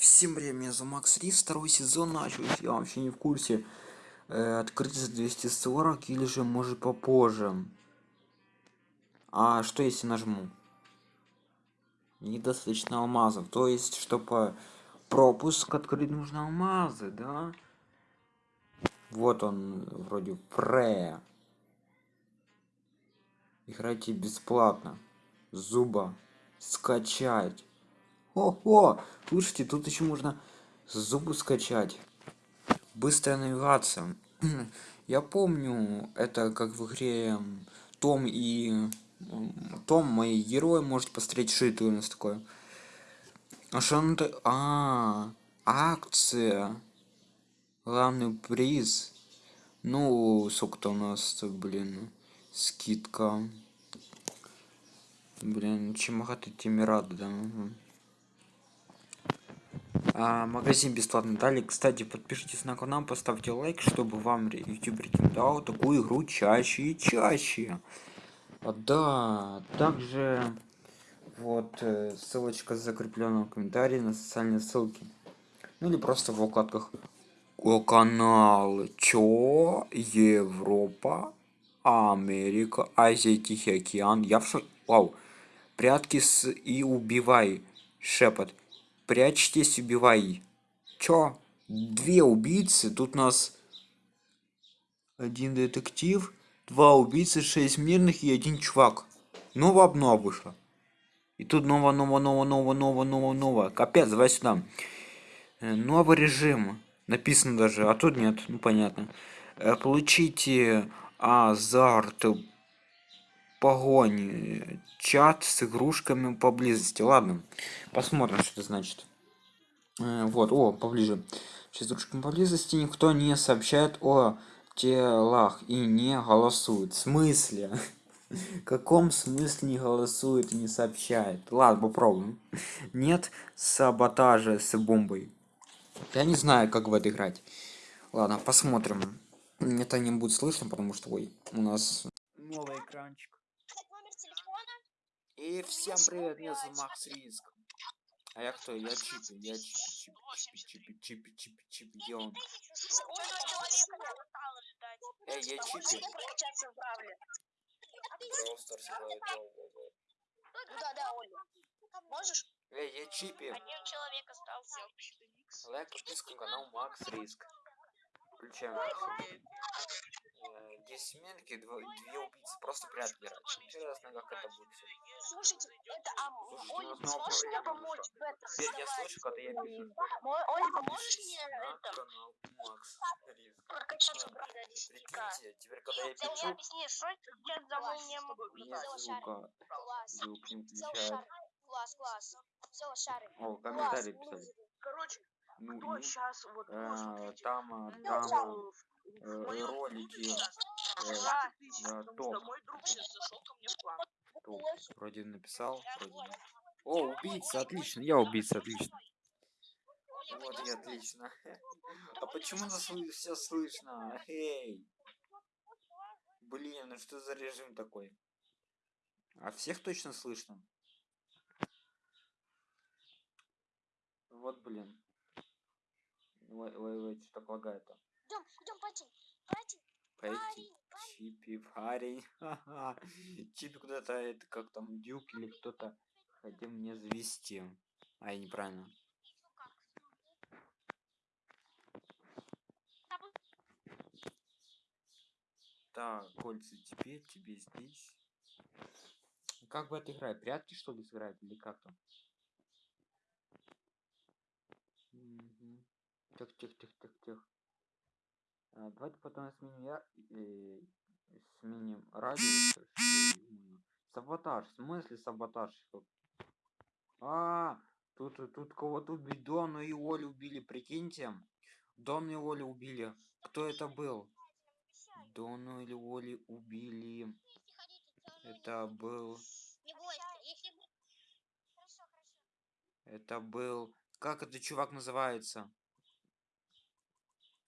Всем привет, меня зовут Макс Рис, второй сезон начался, я вообще не в курсе. Э, открыть за 240 или же может попозже. А что если нажму? Недостаточно алмазов, то есть, чтобы пропуск открыть нужно алмазы, да? Вот он, вроде, пре. Играйте бесплатно. Зуба. Скачать. О-о! Слушайте, тут еще можно зубы скачать. Быстрая навигация. Я помню, это как в игре Том и... Том, мои герои, можете посмотреть, это у нас такое. А что он то А, акция. Главный приз. Ну, сколько-то у нас, блин, скидка. Блин, чем тем рады, да. А, магазин бесплатно дали. Кстати подпишитесь на канал поставьте лайк чтобы вам youtube рекомендовал такую игру чаще и чаще. А, да также вот э, ссылочка закреплена в комментарии на социальные ссылки. Ну или просто в вкладках о канал. Чё? Европа америка азия тихий океан. Я в вау. Прятки с и убивай. Шепот прячьтесь убивай. Чё? Две убийцы тут нас один детектив два убийцы шесть мирных и один чувак. Новая обнова вышла и тут ново ново ново ново ново ново ново капец давай сюда. Э, новый режим. Написано даже а тут нет ну понятно. Э, получите азарт погони чат с игрушками поблизости. Ладно посмотрим что это значит. Э, вот о поближе. С игрушками поблизости никто не сообщает о телах и не голосует. В смысле? В каком смысле не голосует и не сообщает? Ладно попробуем. Нет саботажа с бомбой. Я не знаю как в это играть. Ладно посмотрим. Это не будет слышно потому что ой у нас новый экранчик и всем привет, меня зовут Макс Риск. А я кто? Я Чипи, я Чипи, Чипи, Чипи, Чипи, Чипи, Чипи, где он? Эй, я Чипи. Просто Да, да, Оля. Можешь? Эй, я Чипи. Один человек остался. Лайк, подписка на канал Макс Риск. Включаем. 10 минки, две убийцы, просто прятки Интересно, как это будет все. Слушайте, это а, Слушай, Оля, ну, снова сможешь мне проблема помочь в этом? Теперь я слышу, когда я пишу. Оля, поможешь мне на это канал Макс Риск. прокачать Да. брата теперь когда я Нет, ты мне пишу, объясни, что я давно не могу сказать. звука, Класс. звук не шары. Класс, класс. Все шары. О, комментарии писали. Короче, Ну кто и сейчас вот ну, э, там, э, Ну, там там, в моем ролики клубе сейчас 20 тысяч, да, потому топ. что мой друг сейчас зашел ко мне в клан. Топ. Вроде написал, вроде. О, убийца, отлично, я убийца, отлично. Вот и отлично. А почему нас все слышно? Эй! Блин, ну что за режим такой? А всех точно слышно? Вот блин. Ой, ой, ой, что так лагает-то? Идем, идем, пойти. Пойти. Пойти. Чипи, парень. Чипи куда-то, это как там, Дюк или кто-то хотел мне завести. А, я неправильно. Так, кольца тебе, тебе здесь. Как бы это играет? Прятки что ли сыграть или как там? Мгм. Тихо, тихо, тихо, тихо, тихо. А, давайте потом сменим я э, сменим думаю. Саботаж. В смысле саботаж? А, тут тут кого-то убили. Дону и Олю убили, прикиньте. Дону и Олю убили. Кто это был? Дону или Оли убили. Это был. Это был. Как этот чувак называется?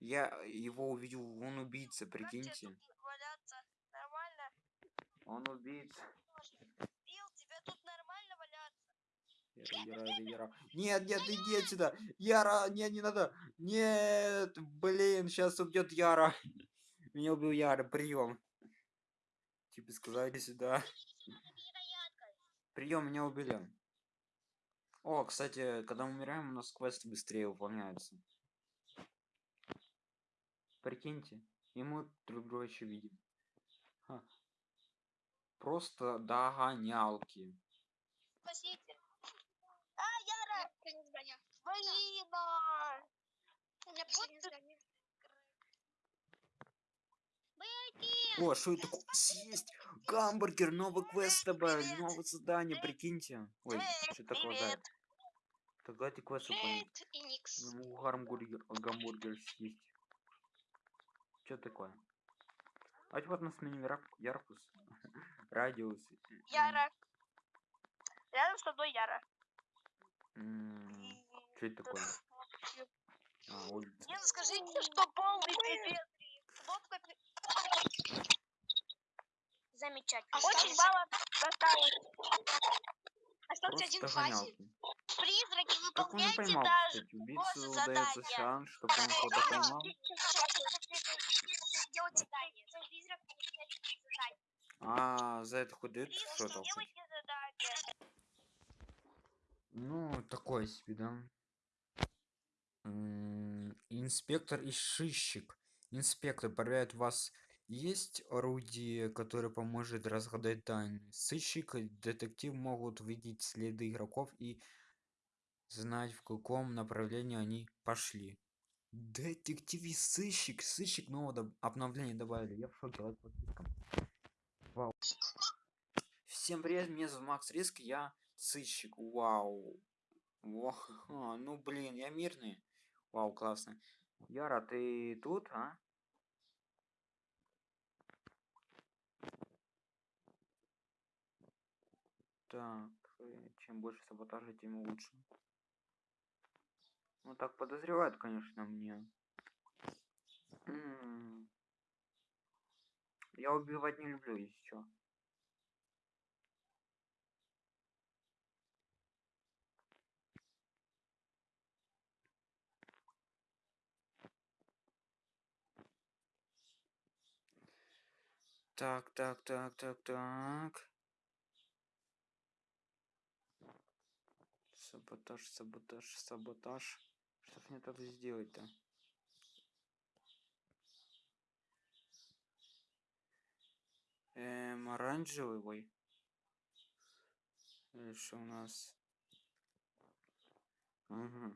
Я его увидел, он убийца, прикиньте. Валяться нормально? Он убийца. Яра, Яра, Яра. Нет, нет, иди отсюда. Яра, нет, не надо. Нет, блин, сейчас убьет Яра. Меня убил Яра, прием. Типа сказали сюда. Прием, меня убили. О, кстати, когда мы умираем, у нас квесты быстрее выполняются. Прикиньте, и мы друг друга еще видим. Ха. Просто догонялки. Спасите. А! Последнее здание. Блин! а! У меня здание. Беги! О, что это такое? Съесть гамбургер, новый квест добавили, новое задание, прикиньте. Ой, что такое да? Так давайте квест. Я могу гамбургер, гамбургер съесть. Что такое? Давайте вот на сменим яркус, радиус. Яра. Рядом с тобой Яра. Что это такое? А, улица. Нет, скажите, что полный пипец. Замечательно. Очень мало досталось. Остался один фазик. Призраки, выполняйте даже. кстати? Удается задания. шанс, чтобы он кого-то поймал. Делать задание. За призрак задание. А, за это что-то? хоть? делайте задание. Ну, такое себе, да. М, Инспектор и сыщик. Инспектор проверяет, вас есть орудие, которое поможет разгадать тайны. Сыщик и детектив могут видеть следы игроков и знать, в каком направлении они пошли. Детектив сыщик. Сыщик нового доб- обновления добавили. Я в шоке. лайк подпискам. Вау. Всем привет, меня зовут Макс Риск, я сыщик. Вау. А, ну блин, я мирный. Вау, классно. Яра, ты тут, а? Так, э, чем больше саботажа, тем лучше. Ну так подозревают, конечно, мне. Я убивать не люблю, если чё. Так, так, так, так, так. Саботаж, саботаж, саботаж. Что мне так сделать-то? Эм, оранжевый, ой. Э, Что у нас? Угу.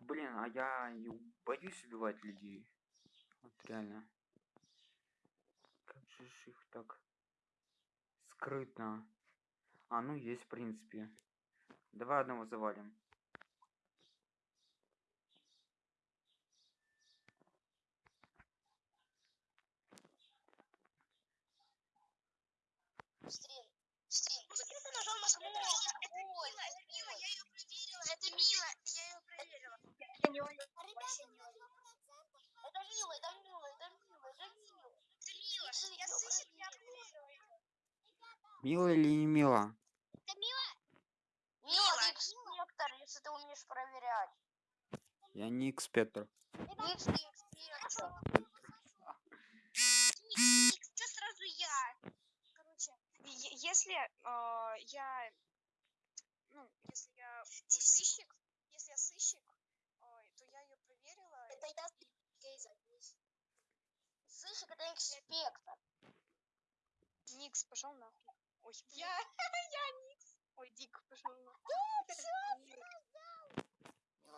Блин, а я боюсь убивать людей. Вот реально. Как же их так скрытно. А, ну есть, в принципе. Давай одного завалим. Стрель. Стрель. Зачем ты нажал на кнопку? Это Мила, это Мила, я ее проверила. Это Мила, я ее проверила. Это Мила, это Мила, это Мила, это Мила, это Мила. Это Мила, я сыщик, я проверила ее. Мила или не мила? Это Мила? Мила, ты инспектор, если ты умеешь проверять. Я не экспектор. Что сразу я? Короче, если э, я, ну, если я сыщик, если я сыщик, ой, то я ее проверила. Это я Гейза. Сыщик, это инспектор. Никс, пошел нахуй. Ой, я, я Никс. Ой, Дик, пошел нахуй.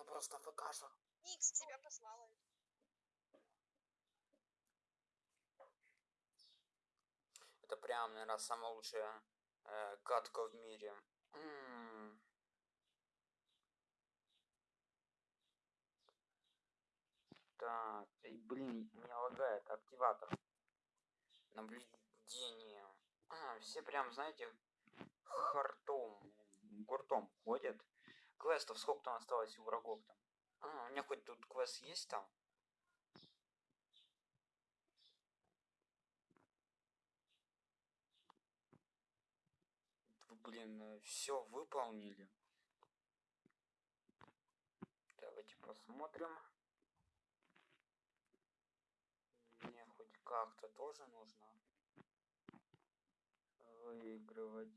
Мила просто покажу. Никс тебя послала. Это прям, наверное, самая лучшая э, катка в мире. М. Так, и, блин, не лагает активатор. Наблюдение. Все прям, знаете, хартом, гуртом ходят. Квестов сколько там осталось у врагов там? А, у меня хоть тут квест есть там? блин, все выполнили. Давайте посмотрим. Мне хоть как-то тоже нужно выигрывать.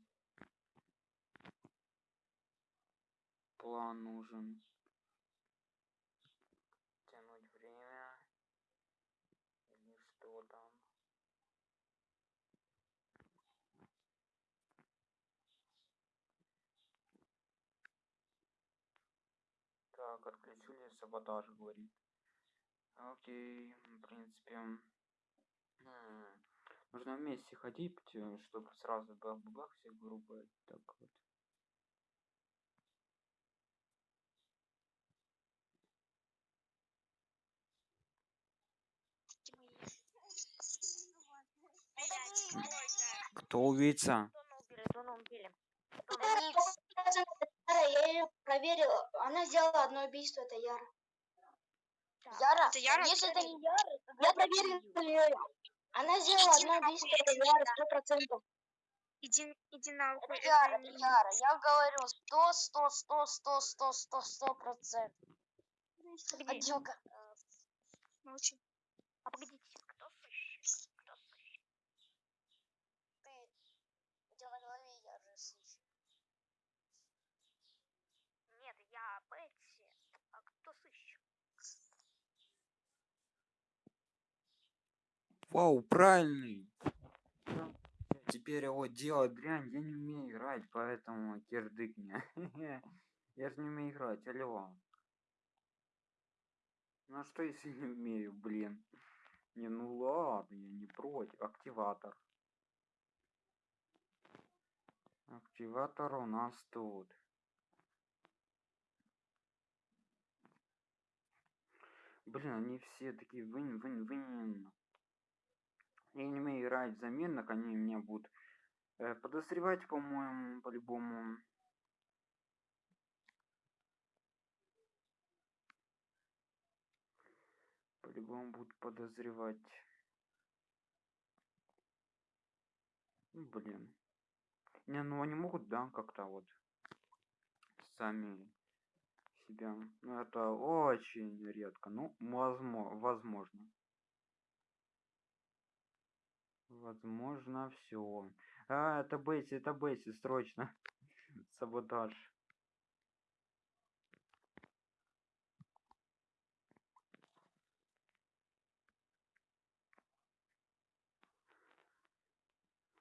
План нужен. Тянуть время. Или что там. Так, отключили саботаж, говорит. Окей, в принципе. м, Нужно вместе ходить, чтобы сразу бах-бах все группы. Так вот. Кто убийца? Я ее проверила. Она сделала одно убийство, это Яра. Яра, Это Яра? если это не Яра, я проверила ее. Она сделала Иди это не Яра, сто процентов. Иди, иди нахуй. Яра, не- Яра. Я говорю, сто, сто, сто, сто, сто, сто, сто процентов. Погоди, Адюка. молчи. А погодите, кто сыщик? Кто сыщик? Ты, у тебя на голове я же слышу. Нет, я Бетси. А кто сыщик? Вау, правильный. Теперь вот делать дрянь, я не умею играть, поэтому кирдык мне. Я же не умею играть, алло. Ну а что если не умею, блин? Не, ну ладно, я не против. Активатор. Активатор у нас тут. Блин, они все такие вынь, вынь, вынь. Я не умею играть в заменных, они меня будут э, подозревать, по-моему, по-любому. По-любому будут подозревать. Ну, Блин. Не, ну они могут, да, как-то вот сами себя. Ну, это очень редко. Ну. Возможно. Возможно, все. А, это Бетси, это Бетси, срочно. Саботаж.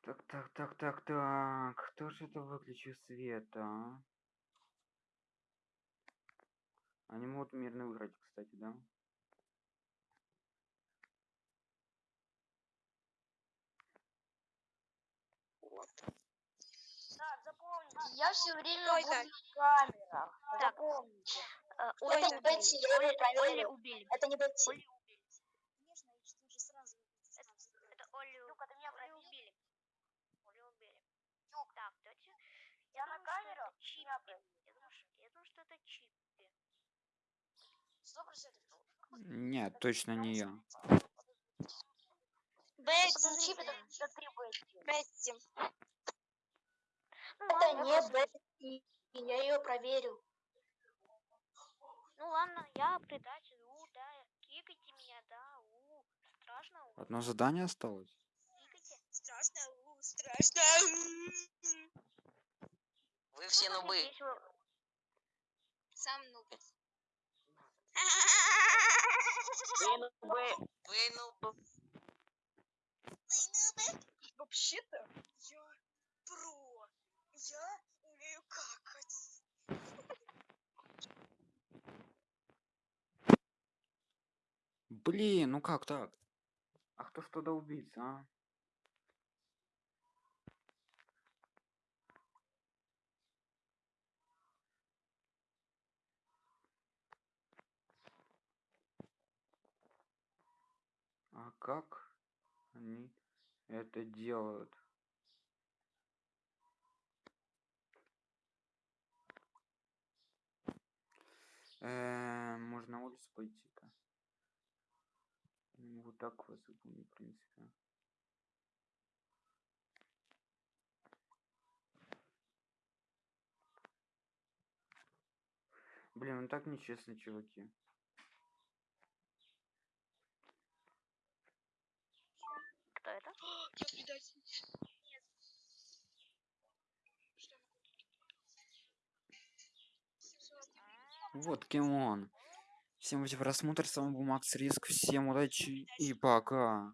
Так, так, так, так, так. Кто же это выключил свет, а? Они могут мирно выиграть, кстати, да? Так, запомните, я все время Кто буду это? в камерах. Так. Запомните. Э, Оли это? убили. Бетси, я ее проверила. Оли убили. Это не Бетси. Оли убили. Конечно, я что же сразу Это Оли, Люка, ты меня Оли проверил? убили. Оли убили. Люк, Так, давайте. Я думаю, на камеру, это. Я думаю, что, я думаю, что это Чиппи. Сто процентов. Нет, точно не я. Бетти. Ну Это ладно, не я просто- Бетси. Я ее проверил. Ну ладно, я предатель. У, да, кикайте меня, да, у. Страшно, у. Одно задание осталось? Кикайте. Страшно, у, страшно. Вы все Ну, нубы. Сам нуб. Вы нубы. Вообще-то я про. Я умею какать. Блин, ну как так? А кто туда убийца, а? А как они это делают? Э, можно на улицу пойти-то. Ну, вот так вас запомню, в принципе. Блин, он так нечестный, чуваки. Кто это? Я предатель. Нет. Что? А. Вот кем он. Всем за просмотр, с вами был Макс Риск, всем удачи и пока.